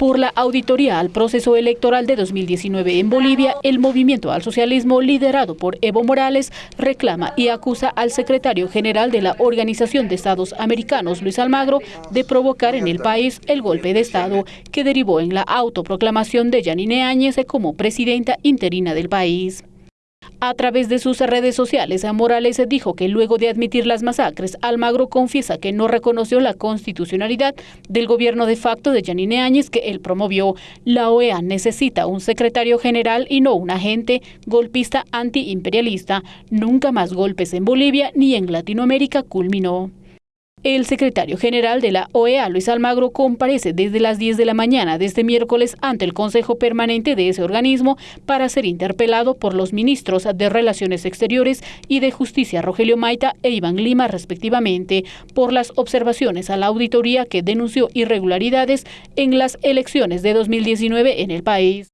Por la auditoría al proceso electoral de 2019 en Bolivia, el movimiento al socialismo liderado por Evo Morales reclama y acusa al secretario general de la Organización de Estados Americanos, Luis Almagro, de provocar en el país el golpe de Estado que derivó en la autoproclamación de Yanine Áñez como presidenta interina del país. A través de sus redes sociales, Morales dijo que luego de admitir las masacres, Almagro confiesa que no reconoció la constitucionalidad del gobierno de facto de Yanine Áñez que él promovió. La OEA necesita un secretario general y no un agente golpista antiimperialista. Nunca más golpes en Bolivia ni en Latinoamérica culminó. El secretario general de la OEA, Luis Almagro, comparece desde las 10 de la mañana de este miércoles ante el Consejo Permanente de ese organismo para ser interpelado por los ministros de Relaciones Exteriores y de Justicia, Rogelio Maita e Iván Lima, respectivamente, por las observaciones a la auditoría que denunció irregularidades en las elecciones de 2019 en el país.